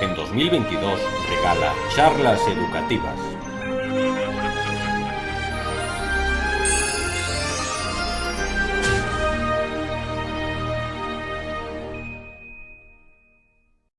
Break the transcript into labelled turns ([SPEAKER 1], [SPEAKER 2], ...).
[SPEAKER 1] En 2022 regala charlas educativas.